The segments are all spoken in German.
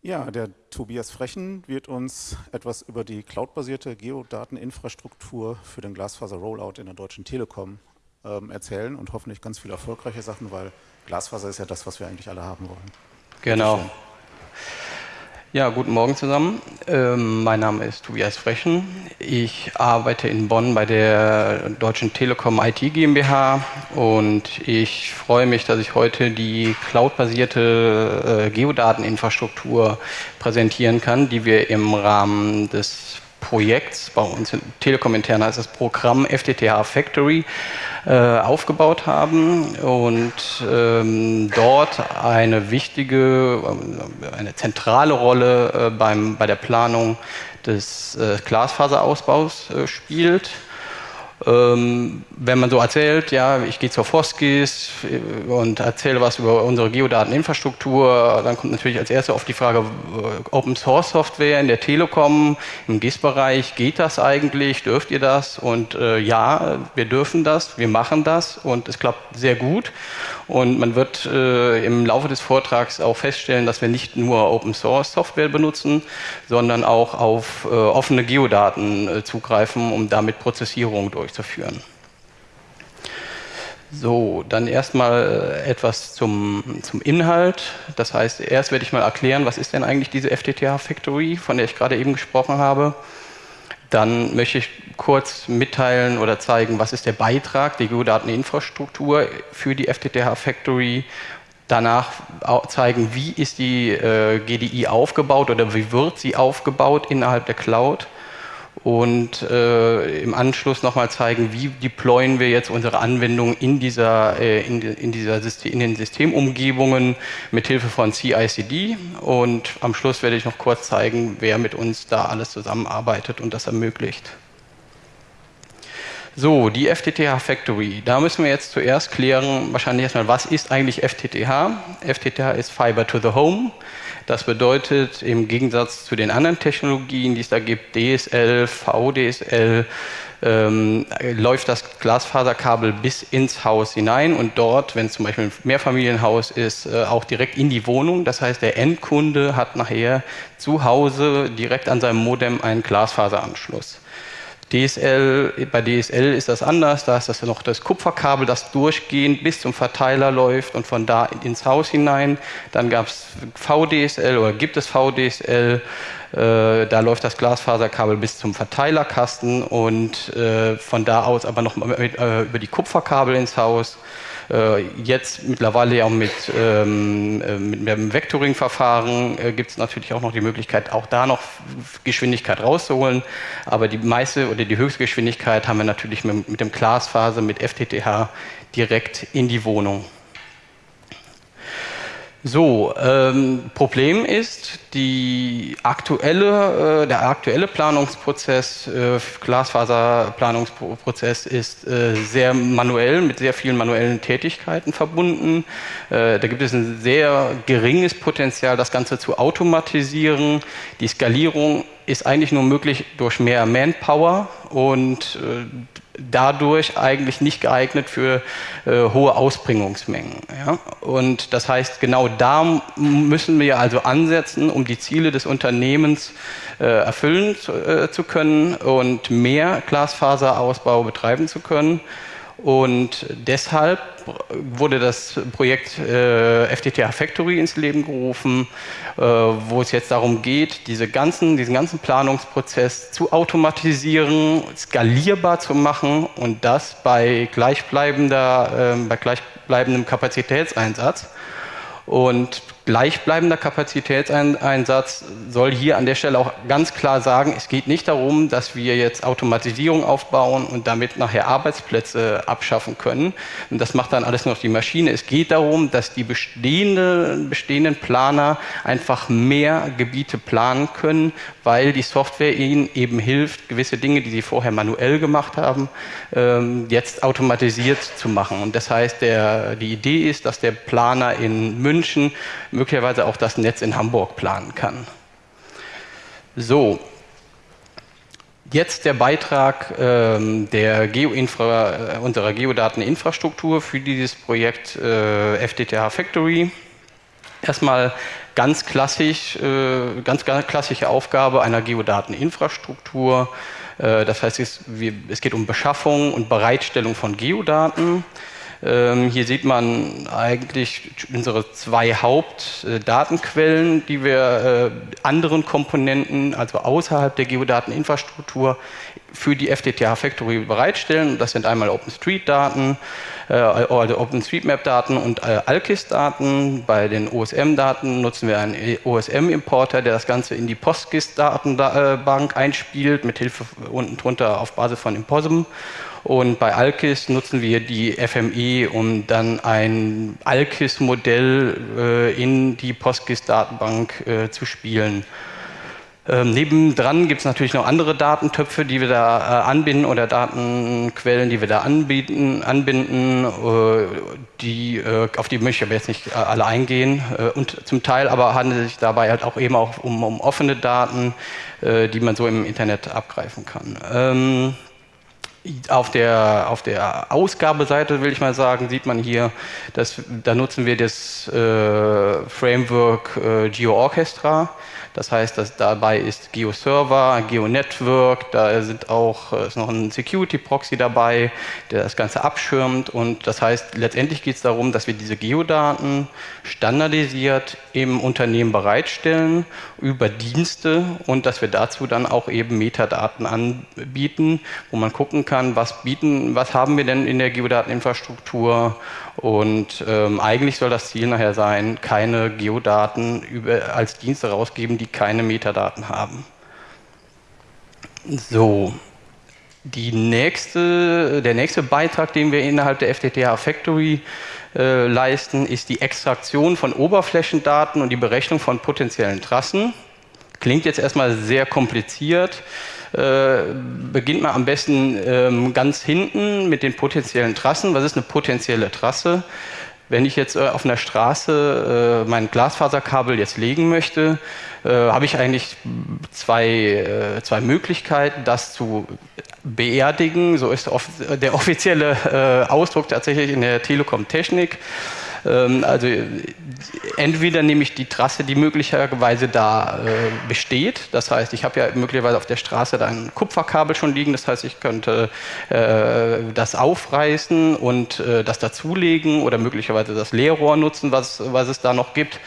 Ja, der Tobias Frechen wird uns etwas über die cloudbasierte Geodateninfrastruktur für den Glasfaser-Rollout in der Deutschen Telekom ähm, erzählen und hoffentlich ganz viele erfolgreiche Sachen, weil Glasfaser ist ja das, was wir eigentlich alle haben wollen. Genau. Ja, guten Morgen zusammen. Ähm, mein Name ist Tobias Frechen. Ich arbeite in Bonn bei der Deutschen Telekom IT GmbH und ich freue mich, dass ich heute die cloudbasierte äh, Geodateninfrastruktur präsentieren kann, die wir im Rahmen des Projekts, bei uns in Telekom intern heißt das Programm FTTH Factory, äh, aufgebaut haben und ähm, dort eine wichtige, äh, eine zentrale Rolle äh, beim, bei der Planung des äh, Glasfaserausbaus äh, spielt. Ähm, wenn man so erzählt, ja, ich gehe zur Foskis äh, und erzähle was über unsere Geodateninfrastruktur, dann kommt natürlich als erstes auf die Frage, äh, Open Source Software in der Telekom, im GIS-Bereich, geht das eigentlich, dürft ihr das? Und äh, ja, wir dürfen das, wir machen das und es klappt sehr gut. Und man wird äh, im Laufe des Vortrags auch feststellen, dass wir nicht nur Open Source Software benutzen, sondern auch auf äh, offene Geodaten äh, zugreifen, um damit Prozessierung durchzuführen. So, dann erstmal äh, etwas zum, zum Inhalt. Das heißt, erst werde ich mal erklären, was ist denn eigentlich diese FTTH Factory, von der ich gerade eben gesprochen habe. Dann möchte ich kurz mitteilen oder zeigen, was ist der Beitrag der Geodateninfrastruktur für die FTTH Factory. Danach zeigen, wie ist die äh, GDI aufgebaut oder wie wird sie aufgebaut innerhalb der Cloud und äh, im Anschluss nochmal zeigen, wie deployen wir jetzt unsere Anwendung in, dieser, äh, in, in, dieser System, in den Systemumgebungen mit Hilfe von CICD und am Schluss werde ich noch kurz zeigen, wer mit uns da alles zusammenarbeitet und das ermöglicht. So, die FTTH Factory. Da müssen wir jetzt zuerst klären, wahrscheinlich erstmal, was ist eigentlich FTTH? FTTH ist Fiber to the Home. Das bedeutet, im Gegensatz zu den anderen Technologien, die es da gibt, DSL, VDSL, ähm, läuft das Glasfaserkabel bis ins Haus hinein und dort, wenn es zum Beispiel ein Mehrfamilienhaus ist, äh, auch direkt in die Wohnung. Das heißt, der Endkunde hat nachher zu Hause direkt an seinem Modem einen Glasfaseranschluss. DSL, bei DSL ist das anders, da ist das noch das Kupferkabel, das durchgehend bis zum Verteiler läuft und von da ins Haus hinein. Dann gab es VDSL oder gibt es VDSL, äh, da läuft das Glasfaserkabel bis zum Verteilerkasten und äh, von da aus aber noch mit, äh, über die Kupferkabel ins Haus. Äh, jetzt mittlerweile ja auch mit, ähm, äh, mit dem Vectoring-Verfahren äh, gibt es natürlich auch noch die Möglichkeit, auch da noch Geschwindigkeit rauszuholen. Aber die meiste oder die höchste Geschwindigkeit haben wir natürlich mit, mit dem Glasfaser, mit FTTH direkt in die Wohnung. So, ähm, Problem ist, aktuelle, äh, der aktuelle Planungsprozess, äh, Glasfaserplanungsprozess ist äh, sehr manuell, mit sehr vielen manuellen Tätigkeiten verbunden. Äh, da gibt es ein sehr geringes Potenzial, das Ganze zu automatisieren. Die Skalierung ist eigentlich nur möglich durch mehr Manpower und äh, dadurch eigentlich nicht geeignet für äh, hohe Ausbringungsmengen. Ja? Und das heißt, genau da müssen wir also ansetzen, um die Ziele des Unternehmens äh, erfüllen zu, äh, zu können und mehr Glasfaserausbau betreiben zu können. Und deshalb wurde das Projekt äh, FTTH Factory ins Leben gerufen, äh, wo es jetzt darum geht, diese ganzen, diesen ganzen Planungsprozess zu automatisieren, skalierbar zu machen und das bei gleichbleibender, äh, bei gleichbleibendem Kapazitätseinsatz. Und gleichbleibender Kapazitätseinsatz soll hier an der Stelle auch ganz klar sagen, es geht nicht darum, dass wir jetzt Automatisierung aufbauen und damit nachher Arbeitsplätze abschaffen können. Und das macht dann alles noch die Maschine. Es geht darum, dass die bestehende, bestehenden Planer einfach mehr Gebiete planen können, weil die Software ihnen eben hilft, gewisse Dinge, die sie vorher manuell gemacht haben, ähm, jetzt automatisiert zu machen. Und das heißt, der, die Idee ist, dass der Planer in München möglicherweise auch das Netz in Hamburg planen kann. So, Jetzt der Beitrag ähm, der Geoinfra, äh, unserer Geodateninfrastruktur für dieses Projekt äh, FTTH Factory. erstmal ganz klassisch, äh, ganz, ganz klassische Aufgabe einer Geodateninfrastruktur. Äh, das heißt, es, wir, es geht um Beschaffung und Bereitstellung von Geodaten. Ähm, hier sieht man eigentlich unsere zwei Hauptdatenquellen, die wir äh, anderen Komponenten, also außerhalb der Geodateninfrastruktur, für die FTTH Factory bereitstellen. Das sind einmal OpenStreet-Daten, äh, also OpenStreetMap-Daten und äh, AlkIS-Daten. Bei den OSM-Daten nutzen wir einen OSM-Importer, der das Ganze in die PostGIS-Datenbank einspielt, mit Hilfe unten drunter auf Basis von Imposum. Und bei AlkIS nutzen wir die FME, um dann ein AlkIS-Modell äh, in die PostGIS-Datenbank äh, zu spielen. Ähm, nebendran gibt es natürlich noch andere Datentöpfe, die wir da äh, anbinden oder Datenquellen, die wir da anbieten, anbinden, äh, die, äh, auf die möchte ich aber jetzt nicht äh, alle eingehen. Äh, und zum Teil aber handelt es sich dabei halt auch eben auch um, um offene Daten, äh, die man so im Internet abgreifen kann. Ähm, auf der, auf der Ausgabeseite, will ich mal sagen, sieht man hier, dass, da nutzen wir das äh, Framework äh, GeoOrchestra. Das heißt, dass dabei ist GeoServer, GeoNetwork, da sind auch, äh, ist noch ein Security-Proxy dabei, der das Ganze abschirmt. Und das heißt, letztendlich geht es darum, dass wir diese Geodaten standardisiert im Unternehmen bereitstellen über Dienste und dass wir dazu dann auch eben Metadaten anbieten, wo man gucken kann, was bieten, was haben wir denn in der Geodateninfrastruktur und ähm, eigentlich soll das Ziel nachher sein, keine Geodaten über, als Dienste rausgeben, die keine Metadaten haben. So, nächste, der nächste Beitrag, den wir innerhalb der FTTH Factory äh, leisten, ist die Extraktion von Oberflächendaten und die Berechnung von potenziellen Trassen. Klingt jetzt erstmal sehr kompliziert. Äh, beginnt man am besten ähm, ganz hinten mit den potenziellen Trassen. Was ist eine potenzielle Trasse? Wenn ich jetzt äh, auf einer Straße äh, mein Glasfaserkabel jetzt legen möchte, äh, habe ich eigentlich zwei, zwei Möglichkeiten, das zu beerdigen. So ist der offizielle Ausdruck tatsächlich in der Telekom-Technik. Ähm, also entweder nehme ich die Trasse, die möglicherweise da äh, besteht. Das heißt, ich habe ja möglicherweise auf der Straße ein Kupferkabel schon liegen. Das heißt, ich könnte äh, das aufreißen und äh, das dazulegen oder möglicherweise das Leerrohr nutzen, was, was es da noch gibt.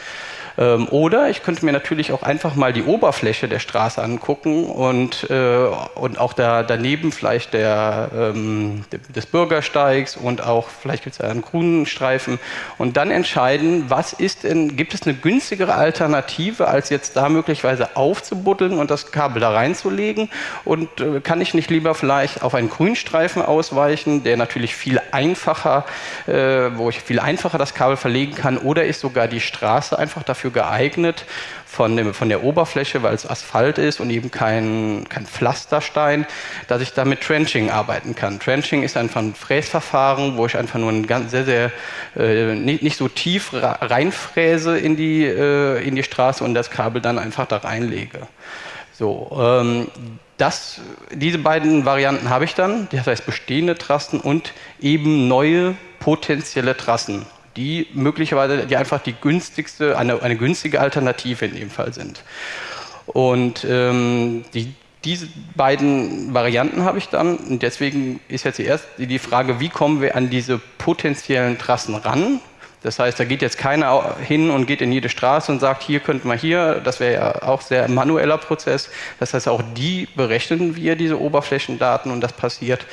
Ähm, oder ich könnte mir natürlich auch einfach mal die Oberfläche der Straße angucken und, äh, und auch da, daneben vielleicht der, ähm, des Bürgersteigs und auch vielleicht gibt es einen grünen Streifen und dann entscheiden, was ist denn, gibt es eine günstigere Alternative, als jetzt da möglicherweise aufzubuddeln und das Kabel da reinzulegen? Und äh, kann ich nicht lieber vielleicht auf einen Grünstreifen ausweichen, der natürlich viel einfacher, äh, wo ich viel einfacher das Kabel verlegen kann? Oder ist sogar die Straße einfach dafür dafür geeignet, von, dem, von der Oberfläche, weil es Asphalt ist und eben kein, kein Pflasterstein, dass ich da mit Trenching arbeiten kann. Trenching ist einfach ein Fräsverfahren, wo ich einfach nur ein ganz, sehr, sehr, äh, nicht, nicht, so tief reinfräse in die, äh, in die Straße und das Kabel dann einfach da reinlege. So, ähm, das, diese beiden Varianten habe ich dann, das heißt bestehende Trassen und eben neue potenzielle Trassen die möglicherweise die einfach die günstigste, eine, eine günstige Alternative in dem Fall sind. Und ähm, die, diese beiden Varianten habe ich dann und deswegen ist jetzt die erste die Frage, wie kommen wir an diese potenziellen Trassen ran? Das heißt, da geht jetzt keiner hin und geht in jede Straße und sagt, hier könnten wir hier, das wäre ja auch sehr manueller Prozess. Das heißt, auch die berechnen wir, diese Oberflächendaten, und das passiert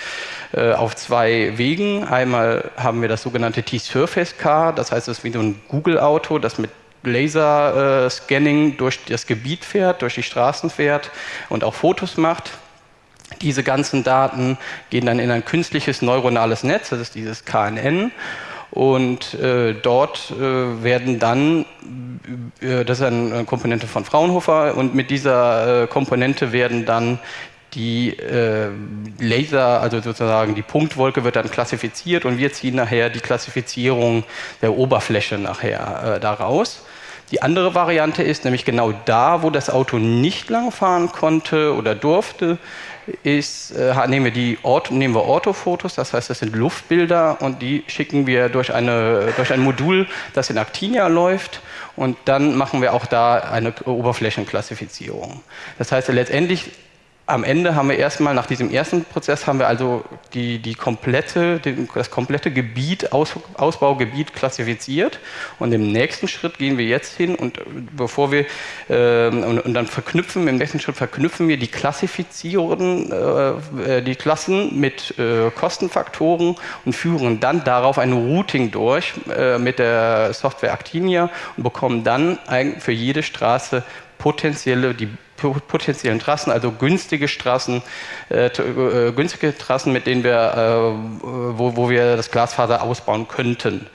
äh, auf zwei Wegen. Einmal haben wir das sogenannte T-Surface Car, das heißt, es ist wie so ein Google-Auto, das mit Laser-Scanning durch das Gebiet fährt, durch die Straßen fährt und auch Fotos macht. Diese ganzen Daten gehen dann in ein künstliches neuronales Netz, das ist dieses KNN. Und äh, dort äh, werden dann, äh, das ist eine Komponente von Fraunhofer, und mit dieser äh, Komponente werden dann die äh, Laser, also sozusagen die Punktwolke wird dann klassifiziert und wir ziehen nachher die Klassifizierung der Oberfläche nachher äh, daraus. Die andere Variante ist nämlich genau da, wo das Auto nicht langfahren konnte oder durfte, ist, äh, nehmen wir die Ort, nehmen wir Orthofotos, das heißt, das sind Luftbilder und die schicken wir durch, eine, durch ein Modul, das in Actinia läuft und dann machen wir auch da eine Oberflächenklassifizierung. Das heißt, letztendlich am Ende haben wir erstmal, nach diesem ersten Prozess, haben wir also die, die komplette, das komplette Gebiet, Aus, Ausbaugebiet klassifiziert. Und im nächsten Schritt gehen wir jetzt hin und bevor wir, äh, und, und, dann verknüpfen, im nächsten Schritt verknüpfen wir die Klassifizierungen, äh, die Klassen mit äh, Kostenfaktoren und führen dann darauf ein Routing durch äh, mit der Software Actinia und bekommen dann für jede Straße potenzielle, die potenziellen Trassen, also günstige Straßen, äh, äh, günstige Trassen, mit denen wir, äh, wo, wo wir das Glasfaser ausbauen könnten.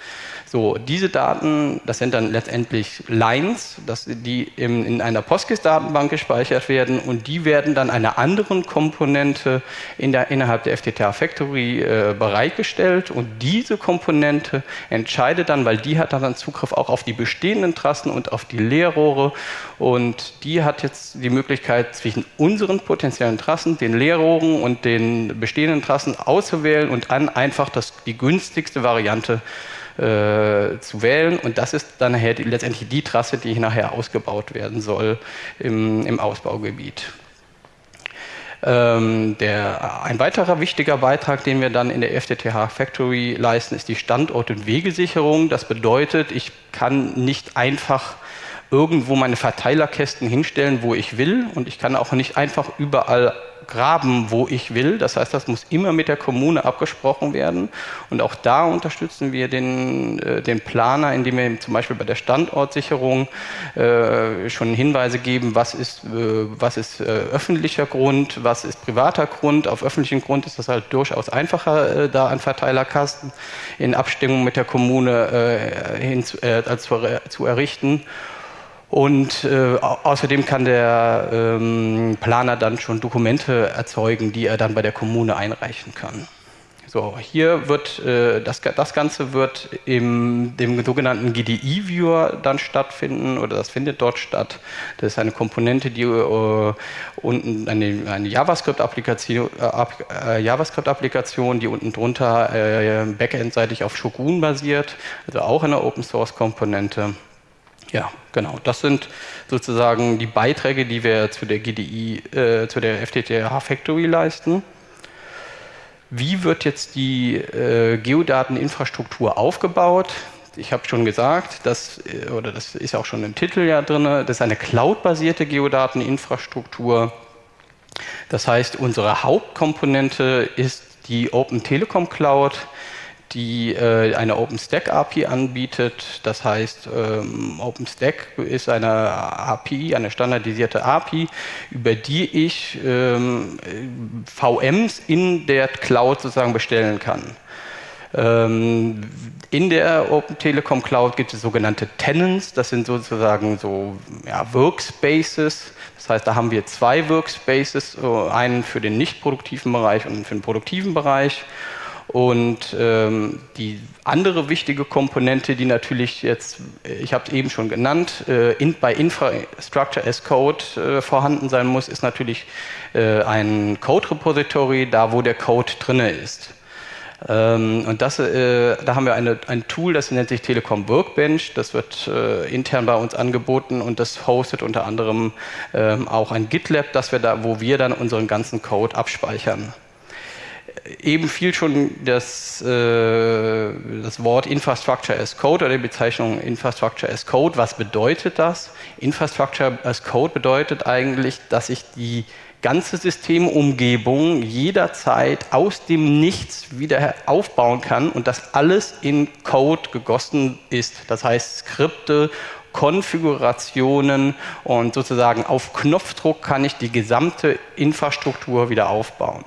So, diese Daten, das sind dann letztendlich Lines, dass die in, in einer PostGIS-Datenbank gespeichert werden und die werden dann einer anderen Komponente in der, innerhalb der FTTH Factory äh, bereitgestellt und diese Komponente entscheidet dann, weil die hat dann Zugriff auch auf die bestehenden Trassen und auf die Leerrohre und die hat jetzt die Möglichkeit zwischen unseren potenziellen Trassen, den Leerrohren und den bestehenden Trassen auszuwählen und dann einfach das, die günstigste Variante äh, zu wählen. Und das ist dann nachher die, letztendlich die Trasse, die nachher ausgebaut werden soll im, im Ausbaugebiet. Ähm, der, ein weiterer wichtiger Beitrag, den wir dann in der FTTH Factory leisten, ist die Standort- und Wegesicherung. Das bedeutet, ich kann nicht einfach irgendwo meine Verteilerkästen hinstellen, wo ich will und ich kann auch nicht einfach überall graben, wo ich will. Das heißt, das muss immer mit der Kommune abgesprochen werden. Und auch da unterstützen wir den, äh, den Planer, indem wir zum Beispiel bei der Standortsicherung äh, schon Hinweise geben, was ist, äh, was ist äh, öffentlicher Grund, was ist privater Grund. Auf öffentlichem Grund ist das halt durchaus einfacher, äh, da einen Verteilerkasten in Abstimmung mit der Kommune äh, hin, zu, zu, zu errichten. Und äh, außerdem kann der ähm, Planer dann schon Dokumente erzeugen, die er dann bei der Kommune einreichen kann. So, hier wird äh, das, das Ganze wird im dem sogenannten GDI-Viewer dann stattfinden oder das findet dort statt. Das ist eine Komponente, die äh, unten eine, eine JavaScript-Applikation, äh, JavaScript-Applikation, die unten drunter äh, backendseitig auf Shogun basiert, also auch eine Open-Source-Komponente. Ja, genau. Das sind sozusagen die Beiträge, die wir zu der GDI, äh, zu der FTTH Factory leisten. Wie wird jetzt die äh, Geodateninfrastruktur aufgebaut? Ich habe schon gesagt, das, äh, oder das ist auch schon im Titel ja drin, das ist eine cloud-basierte Geodateninfrastruktur. Das heißt, unsere Hauptkomponente ist die Open Telekom Cloud die äh, eine OpenStack API anbietet. Das heißt, ähm, OpenStack ist eine API, eine standardisierte API, über die ich ähm, VMs in der Cloud sozusagen bestellen kann. Ähm, in der Open Telekom Cloud gibt es sogenannte Tenants, das sind sozusagen so ja, Workspaces. Das heißt, da haben wir zwei Workspaces, einen für den nicht produktiven Bereich und einen für den produktiven Bereich. Und ähm, die andere wichtige Komponente, die natürlich jetzt, ich habe es eben schon genannt, äh, in, bei Infrastructure as Code äh, vorhanden sein muss, ist natürlich äh, ein Code-Repository, da wo der Code drinne ist. Ähm, und das, äh, da haben wir eine, ein Tool, das nennt sich Telekom Workbench. Das wird äh, intern bei uns angeboten und das hostet unter anderem ähm, auch ein GitLab, das wir da, wo wir dann unseren ganzen Code abspeichern eben fiel schon das, äh, das Wort Infrastructure as Code oder die Bezeichnung Infrastructure as Code. Was bedeutet das? Infrastructure as Code bedeutet eigentlich, dass ich die ganze Systemumgebung jederzeit aus dem Nichts wieder aufbauen kann und das alles in Code gegossen ist. Das heißt Skripte, Konfigurationen und sozusagen auf Knopfdruck kann ich die gesamte Infrastruktur wieder aufbauen.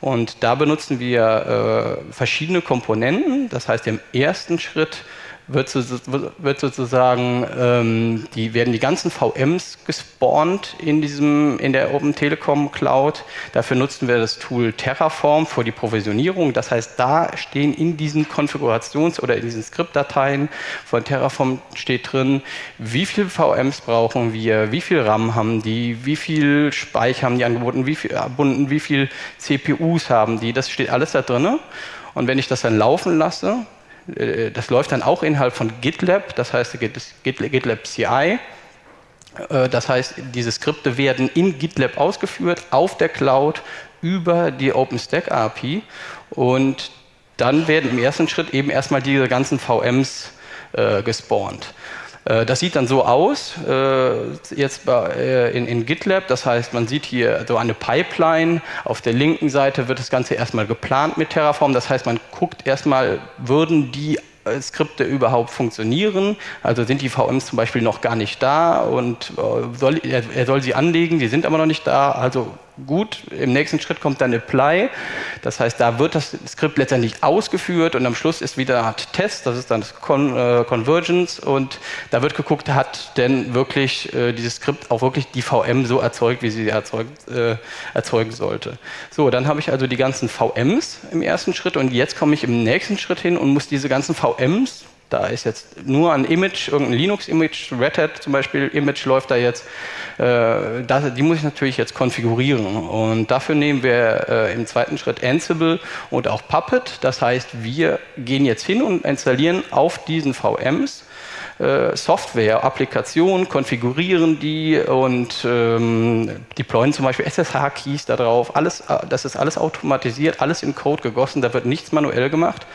Und da benutzen wir äh, verschiedene Komponenten. Das heißt, im ersten Schritt wird, wird sozusagen, ähm, die werden die ganzen VMs gespawnt in, diesem, in der Open Telekom Cloud. Dafür nutzen wir das Tool Terraform für die Provisionierung. Das heißt, da stehen in diesen Konfigurations- oder in diesen Skriptdateien von Terraform steht drin, wie viele VMs brauchen wir, wie viel RAM haben die, wie viel Speicher haben die angeboten, wie viel, verbunden, wie viel CPUs haben die. Das steht alles da drin. Und wenn ich das dann laufen lasse, das läuft dann auch innerhalb von GitLab, das heißt GitLab CI. Äh, das heißt, diese Skripte werden in GitLab ausgeführt, auf der Cloud, über die OpenStack API und dann werden im ersten Schritt eben erstmal diese ganzen VMs äh, gespawnt. Äh, das sieht dann so aus, äh, jetzt äh, in, GitLab, das heißt, man sieht hier so eine Pipeline, auf der linken Seite wird das Ganze erstmal geplant mit Terraform, das heißt, man guckt erstmal, würden die Skripte überhaupt funktionieren. Also sind die VMs zum Beispiel noch gar nicht da und soll, er, soll sie anlegen, die sind aber noch nicht da. Also gut. Im nächsten Schritt kommt dann Apply. Das heißt, da wird das Skript letztendlich ausgeführt und am Schluss ist wieder Art Test, das ist dann das Con äh, Convergence und da wird geguckt, hat denn wirklich äh, dieses Skript auch wirklich die VM so erzeugt, wie sie erzeugt, äh, erzeugen sollte. So, dann habe ich also die ganzen VMs im ersten Schritt und jetzt komme ich im nächsten Schritt hin und muss diese ganzen VMs da ist jetzt nur ein Image, irgendein Linux-Image, Red Hat zum Beispiel, Image läuft da jetzt. Äh, das, die muss ich natürlich jetzt konfigurieren. Und dafür nehmen wir äh, im zweiten Schritt Ansible und auch Puppet. Das heißt, wir gehen jetzt hin und installieren auf diesen VMs äh, Software, Applikationen, konfigurieren die und ähm, deployen zum Beispiel SSH-Keys da drauf. Alles, äh, das ist alles automatisiert, alles in Code gegossen, da wird nichts manuell gemacht.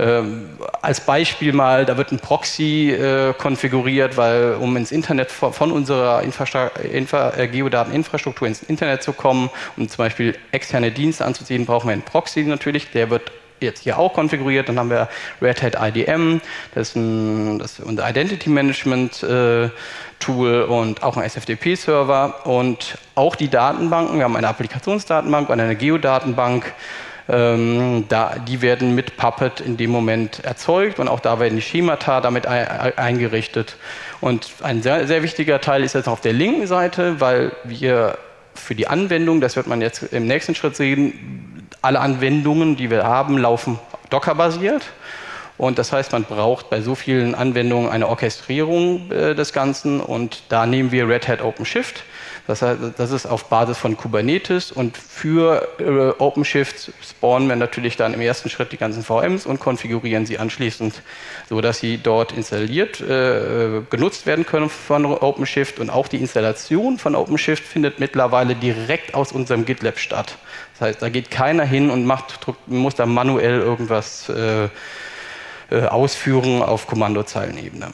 Ähm, als Beispiel mal, da wird ein Proxy äh, konfiguriert, weil um ins Internet von, unserer Infra Infra äh, Geodateninfrastruktur ins Internet zu kommen, um zum Beispiel externe Dienste anzuziehen, brauchen wir einen Proxy natürlich, der wird jetzt hier auch konfiguriert. Dann haben wir Red Hat IDM, das ist, ein, das ist unser Identity Management äh, Tool und auch ein SFTP-Server und auch die Datenbanken. Wir haben eine Applikationsdatenbank und eine Geodatenbank. Ähm, da, die werden mit Puppet in dem Moment erzeugt und auch da werden die Schemata damit eingerichtet. Und ein sehr, sehr wichtiger Teil ist jetzt auf der linken Seite, weil wir für die Anwendung, das wird man jetzt im nächsten Schritt sehen, alle Anwendungen, die wir haben, laufen Docker-basiert. Und das heißt, man braucht bei so vielen Anwendungen eine Orchestrierung äh, des Ganzen und da nehmen wir Red Hat OpenShift. Das, heißt, das ist auf Basis von Kubernetes und für äh, OpenShift spawnen wir natürlich dann im ersten Schritt die ganzen VMs und konfigurieren sie anschließend, sodass sie dort installiert, äh, genutzt werden können von OpenShift und auch die Installation von OpenShift findet mittlerweile direkt aus unserem GitLab statt. Das heißt, da geht keiner hin und macht, muss da manuell irgendwas äh, äh ausführen auf Kommandozeilenebene.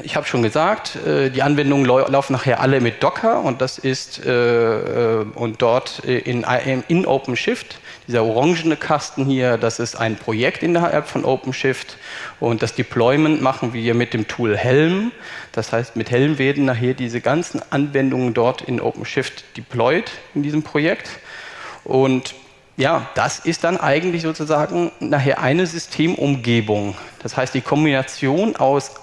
Ich habe schon gesagt, äh, die Anwendungen laufen nachher alle mit Docker und das ist äh, äh, und dort in, in OpenShift, dieser orangene Kasten hier, das ist ein Projekt innerhalb von OpenShift und das Deployment machen wir mit dem Tool Helm. Das heißt, mit Helm werden nachher diese ganzen Anwendungen dort in OpenShift deployed in diesem Projekt und ja, das ist dann eigentlich sozusagen nachher eine Systemumgebung. Das heißt, die Kombination aus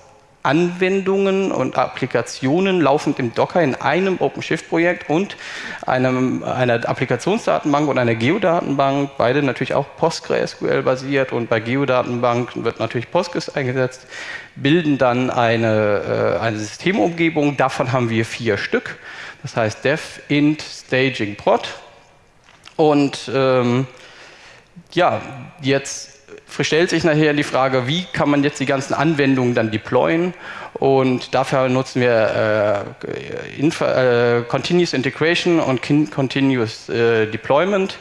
Anwendungen und Applikationen laufend im Docker in einem OpenShift-Projekt und einem, einer Applikationsdatenbank und einer Geodatenbank, beide natürlich auch PostgreSQL-basiert und bei Geodatenbank wird natürlich Postgres eingesetzt, bilden dann eine, äh, eine Systemumgebung. Davon haben wir vier Stück. Das heißt Dev, Int, Staging, Prod. Und ähm, ja, jetzt stellt sich nachher die Frage, wie kann man jetzt die ganzen Anwendungen dann deployen? Und dafür nutzen wir äh, Infa äh, Continuous Integration und Continuous äh, Deployment.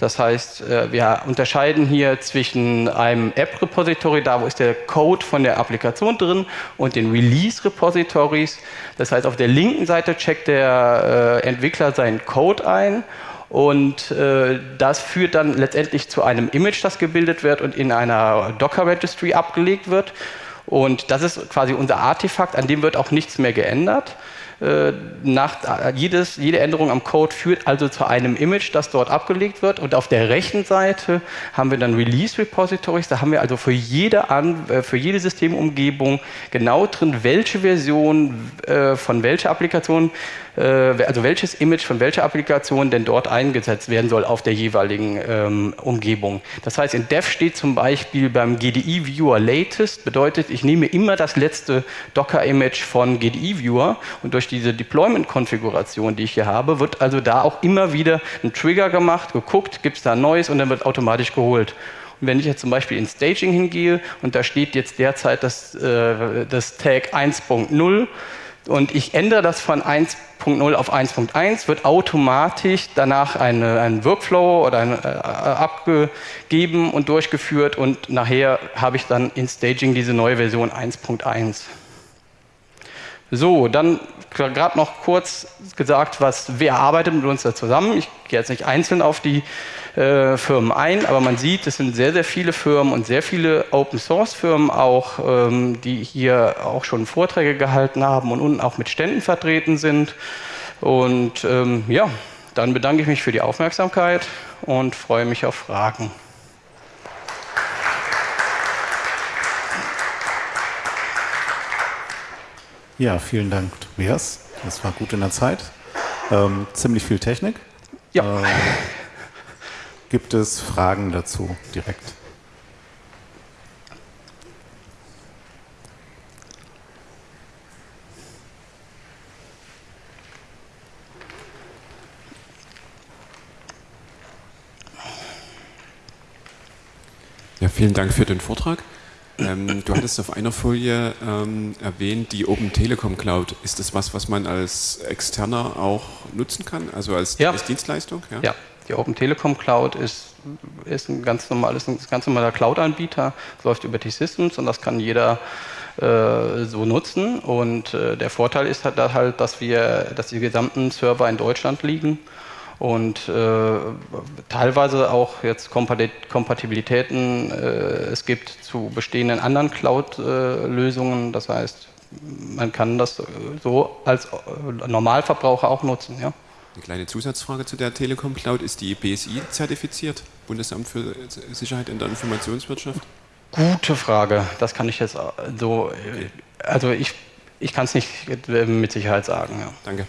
Das heißt, äh, wir unterscheiden hier zwischen einem App-Repository, da wo ist der Code von der Applikation drin, und den Release-Repositories. Das heißt, auf der linken Seite checkt der äh, Entwickler seinen Code ein und äh, das führt dann letztendlich zu einem Image, das gebildet wird und in einer Docker-Registry abgelegt wird. Und das ist quasi unser Artefakt, an dem wird auch nichts mehr geändert. äh, nach, jedes, jede Änderung am Code führt also zu einem Image, das dort abgelegt wird. Und auf der rechten Seite haben wir dann Release Repositories. Da haben wir also für jede, An äh, für jede Systemumgebung genau drin, welche Version äh, von welcher Applikation äh, also welches Image von welcher Applikation denn dort eingesetzt werden soll auf der jeweiligen ähm, Umgebung. Das heißt, in Dev steht zum Beispiel beim GDI Viewer Latest, bedeutet, ich nehme immer das letzte Docker-Image von GDI Viewer und durch diese Deployment-Konfiguration, die ich hier habe, wird also da auch immer wieder ein Trigger gemacht, geguckt, gibt es da ein neues und dann wird automatisch geholt. Und wenn ich jetzt zum Beispiel in Staging hingehe und da steht jetzt derzeit das, äh, das Tag 1.0 und ich ändere das von 1.0 auf 1.1, wird automatisch danach eine, ein Workflow oder ein, äh, abgegeben und durchgeführt und nachher habe ich dann in Staging diese neue Version 1.1. So, dann gerade noch kurz gesagt, was, wer arbeitet mit uns da zusammen. Ich gehe jetzt nicht einzeln auf die äh, Firmen ein, aber man sieht, es sind sehr, sehr viele Firmen und sehr viele Open-Source-Firmen auch, ähm, die hier auch schon Vorträge gehalten haben und unten auch mit Ständen vertreten sind. Und ähm, ja, dann bedanke ich mich für die Aufmerksamkeit und freue mich auf Fragen. Ja, vielen Dank, Tobias. Das war gut in der Zeit. Ähm, ziemlich viel Technik. Ja. Ähm, Gibt es Fragen dazu direkt? Ja, vielen Dank für den Vortrag. Ähm, du hattest auf einer Folie ähm, erwähnt, die Open Telekom Cloud. Ist das was, was man als Externer auch nutzen kann, also als, ja. als Dienstleistung? Ja. ja. Die Open Telekom Cloud ist, ist ein ganz normales, ein ganz normaler Cloud-Anbieter, läuft über T-Systems und das kann jeder äh, so nutzen. Und äh, der Vorteil ist halt, halt, dass wir, dass die gesamten Server in Deutschland liegen und äh, teilweise auch jetzt Kompatibilitäten äh, es gibt zu bestehenden anderen Cloud-Lösungen. das heißt, man kann das so als Normalverbraucher auch nutzen. Ja. Eine kleine Zusatzfrage zu der Telekom Cloud. Ist die BSI zertifiziert? Bundesamt für Sicherheit in der Informationswirtschaft? Gute Frage. Das kann ich jetzt so. Also ich, ich kann es nicht mit Sicherheit sagen. Ja. Danke.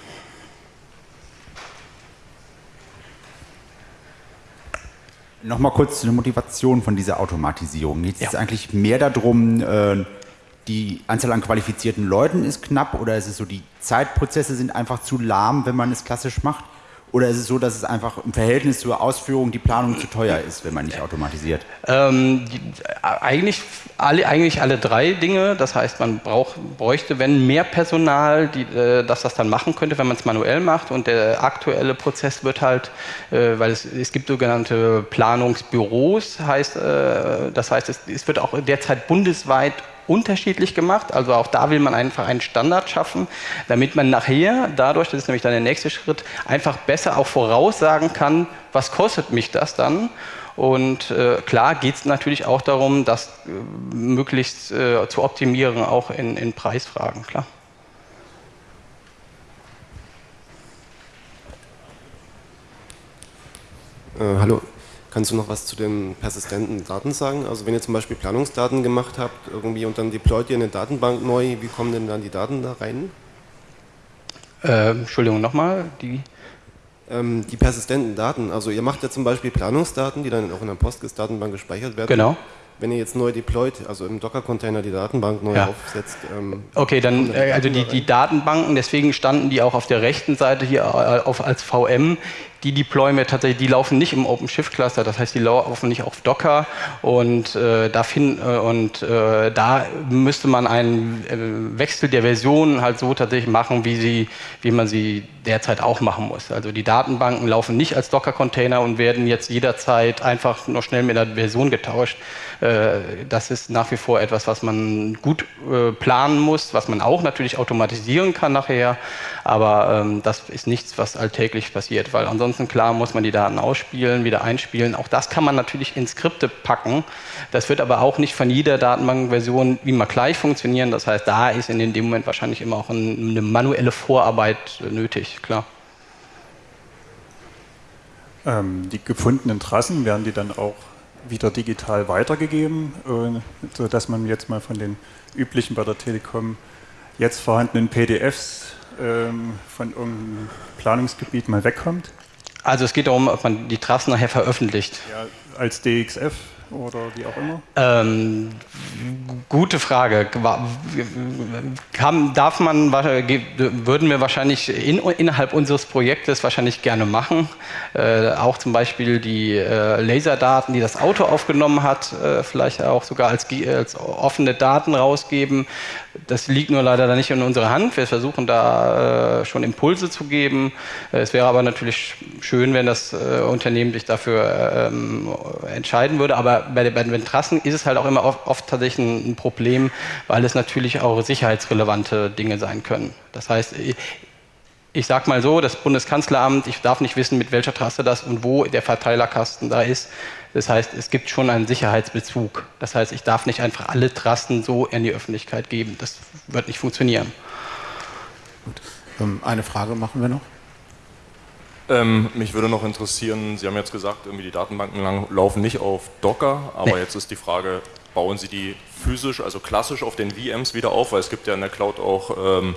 Nochmal kurz zur Motivation von dieser Automatisierung. Geht es ja. eigentlich mehr darum, äh, die Anzahl an qualifizierten Leuten ist knapp oder ist es so, die Zeitprozesse sind einfach zu lahm, wenn man es klassisch macht? Oder ist es so, dass es einfach im Verhältnis zur Ausführung die Planung zu teuer ist, wenn man nicht automatisiert? Ähm, die, eigentlich, alle, eigentlich alle drei Dinge. Das heißt, man brauch, bräuchte, wenn mehr Personal, die, äh, dass das dann machen könnte, wenn man es manuell macht. Und der aktuelle Prozess wird halt, äh, weil es, es gibt sogenannte Planungsbüros, heißt, äh, das heißt, es, es wird auch derzeit bundesweit unterschiedlich gemacht. Also auch da will man einfach einen Standard schaffen, damit man nachher dadurch, das ist nämlich dann der nächste Schritt, einfach besser auch voraussagen kann, was kostet mich das dann. Und äh, klar geht es natürlich auch darum, das äh, möglichst äh, zu optimieren, auch in, in Preisfragen, klar. Äh, hallo, Kannst du noch was zu den persistenten Daten sagen? Also wenn ihr zum Beispiel Planungsdaten gemacht habt irgendwie und dann deployt ihr eine Datenbank neu, wie kommen denn dann die Daten da rein? Äh, Entschuldigung, nochmal, die? Ähm, die persistenten Daten, also ihr macht ja zum Beispiel Planungsdaten, die dann auch in der Postgres-Datenbank gespeichert werden. Genau wenn ihr jetzt neu deployt, also im Docker-Container die Datenbank neu ja. aufsetzt. Ähm, okay, dann, äh, also die, die, Datenbanken, deswegen standen die auch auf der rechten Seite hier äh, auf, als VM die deployen wir tatsächlich, die laufen nicht im OpenShift-Cluster, das heißt, die laufen nicht auf Docker und, äh, da, find, äh, und äh, da müsste man einen äh, Wechsel der Version halt so tatsächlich machen, wie, sie, wie man sie derzeit auch machen muss. Also die Datenbanken laufen nicht als Docker-Container und werden jetzt jederzeit einfach nur schnell mit der Version getauscht. Äh, das ist nach wie vor etwas, was man gut planen muss, was man auch natürlich automatisieren kann nachher, aber ähm, das ist nichts, was alltäglich passiert, weil ansonsten ansonsten klar muss man die Daten ausspielen, wieder einspielen. Auch das kann man natürlich in Skripte packen. Das wird aber auch nicht von jeder Datenbankversion immer gleich funktionieren. Das heißt, da ist in dem Moment wahrscheinlich immer auch eine manuelle Vorarbeit nötig, klar. Ähm, die gefundenen Trassen werden die dann auch wieder digital weitergegeben, äh, sodass man jetzt mal von den üblichen bei der Telekom jetzt vorhandenen PDFs ähm, von irgendeinem Planungsgebiet mal wegkommt? Also es geht darum, ob man die Trassen nachher veröffentlicht. Ja, als DXF oder wie auch immer? Ähm, gute Frage. Kann, darf man, würden wir wahrscheinlich in, innerhalb unseres Projektes wahrscheinlich gerne machen. Äh, auch zum Beispiel die äh, Laserdaten, die das Auto aufgenommen hat, äh, vielleicht auch sogar als, als offene Daten rausgeben. Das liegt nur leider nicht in unserer Hand. Wir versuchen da äh, schon Impulse zu geben. Äh, es wäre aber natürlich schön, wenn das äh, Unternehmen sich dafür ähm, entscheiden würde. Aber bei, bei, den Trassen ist es halt auch immer oft, oft, tatsächlich ein Problem, weil es natürlich auch sicherheitsrelevante Dinge sein können. Das heißt, ich sage mal so, das Bundeskanzleramt, ich darf nicht wissen, mit welcher Trasse das und wo der Verteilerkasten da ist. Das heißt, es gibt schon einen Sicherheitsbezug. Das heißt, ich darf nicht einfach alle Trassen so in die Öffentlichkeit geben. Das wird nicht funktionieren. Gut. Ähm, eine Frage machen wir noch. Ähm, mich würde noch interessieren, Sie haben jetzt gesagt, irgendwie die Datenbanken lang, laufen nicht auf Docker, aber nee. jetzt ist die Frage, bauen Sie die physisch, also klassisch auf den VMs wieder auf, weil es gibt ja in der Cloud auch ähm,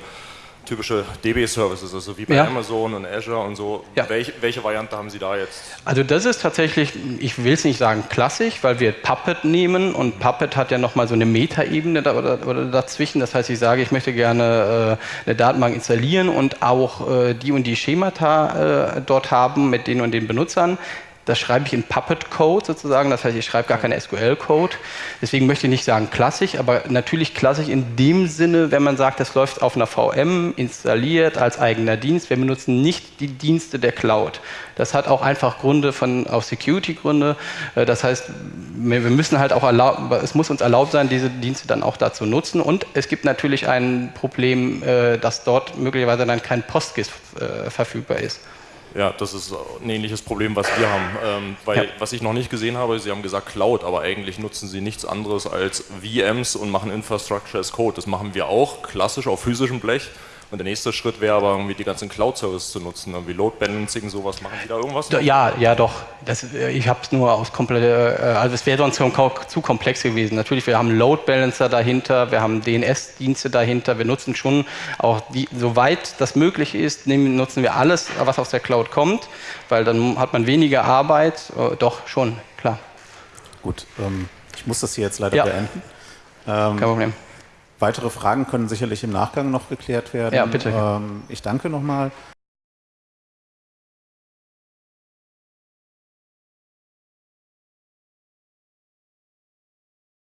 typische DB-Services, also wie bei ja. Amazon und Azure und so. Ja. Welche, welche, Variante haben Sie da jetzt? Also das ist tatsächlich, ich will es nicht sagen klassisch, weil wir Puppet nehmen und Puppet hat ja nochmal so eine Metaebene da, oder, oder, dazwischen. Das heißt, ich sage, ich möchte gerne äh, eine Datenbank installieren und auch äh, die und die Schemata äh, dort haben mit den und den Benutzern. Das schreibe ich in Puppet-Code sozusagen, das heißt, ich schreibe gar keinen SQL-Code. Deswegen möchte ich nicht sagen klassisch, aber natürlich klassisch in dem Sinne, wenn man sagt, das läuft auf einer VM installiert als eigener Dienst. Wir benutzen nicht die Dienste der Cloud. Das hat auch einfach Gründe von, auch Security-Gründe. Äh, das heißt, wir müssen halt auch erlauben, es muss uns erlaubt sein, diese Dienste dann auch dazu nutzen. Und es gibt natürlich ein Problem, äh, dass dort möglicherweise dann kein PostGIS äh, verfügbar ist. Ja, das ist ein ähnliches Problem, was wir haben. Ähm, weil, ja. was ich noch nicht gesehen habe, Sie haben gesagt Cloud, aber eigentlich nutzen Sie nichts anderes als VMs und machen Infrastructure as Code. Das machen wir auch, klassisch auf physischem Blech. Und der nächste Schritt wäre aber irgendwie die ganzen Cloud-Services zu nutzen, irgendwie Load Balancing, sowas. Machen Sie da irgendwas? Ja, ja, doch. Das, äh, ich habe es nur aus komplett, äh, also es wäre sonst zu komplex gewesen. Natürlich, wir haben Load Balancer dahinter, wir haben DNS-Dienste dahinter, wir nutzen schon auch, die, soweit das möglich ist, nehmen, nutzen wir alles, was aus der Cloud kommt, weil dann hat man weniger Arbeit. Äh, doch, schon, klar. Gut, ähm, ich muss das hier jetzt leider ja. beenden. Ähm, Kein Problem. Weitere Fragen können sicherlich im Nachgang noch geklärt werden. Ja, bitte. Ähm, ich danke nochmal.